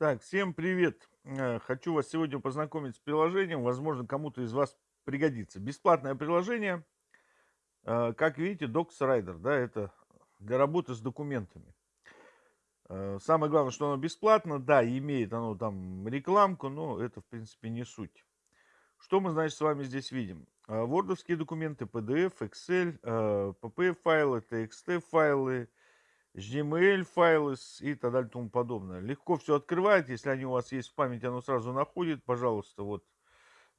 Так, всем привет! Э, Хочу вас сегодня познакомить с приложением, возможно, кому-то из вас пригодится. Бесплатное приложение, э, как видите, Docs Rider, да, это для работы с документами. Э, Самое главное, что оно бесплатно, да, имеет оно там рекламку, но это, в принципе, не суть. Что мы, значит, с вами здесь видим? Wordовские документы, PDF, Excel, PPF-файлы, TXT-файлы, HTML файлы и так далее и тому подобное. Легко все открывает, если они у вас есть в памяти, оно сразу находит. Пожалуйста, вот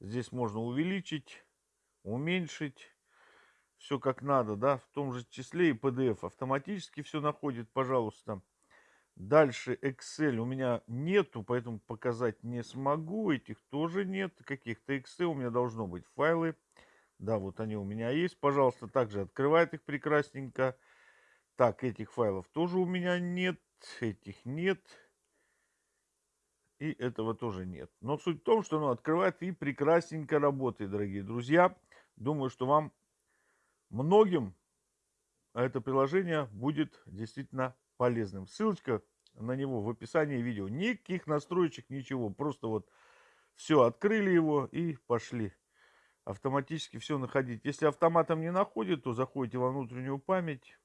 здесь можно увеличить, уменьшить, все как надо, да, в том же числе и PDF автоматически все находит, пожалуйста. Дальше Excel у меня нету, поэтому показать не смогу. Этих тоже нет. Каких-то Excel у меня должно быть файлы. Да, вот они у меня есть. Пожалуйста, также открывает их прекрасненько. Так, этих файлов тоже у меня нет, этих нет. И этого тоже нет. Но суть в том, что оно открывает и прекрасненько работает, дорогие друзья. Думаю, что вам многим это приложение будет действительно полезным. Ссылочка на него в описании видео. Никаких настроечек, ничего. Просто вот все, открыли его и пошли. Автоматически все находить. Если автоматом не находит, то заходите во внутреннюю память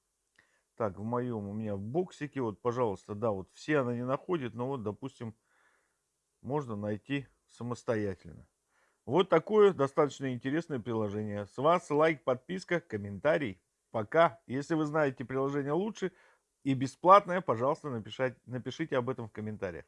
так, в моем у меня в боксике, вот, пожалуйста, да, вот все она не находит, но вот, допустим, можно найти самостоятельно. Вот такое достаточно интересное приложение. С вас лайк, подписка, комментарий. Пока. Если вы знаете приложение лучше и бесплатное, пожалуйста, напишите, напишите об этом в комментариях.